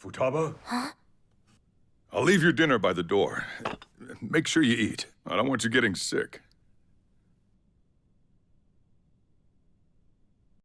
Futaba? Huh? I'll leave your dinner by the door. Make sure you eat. I don't want you getting sick.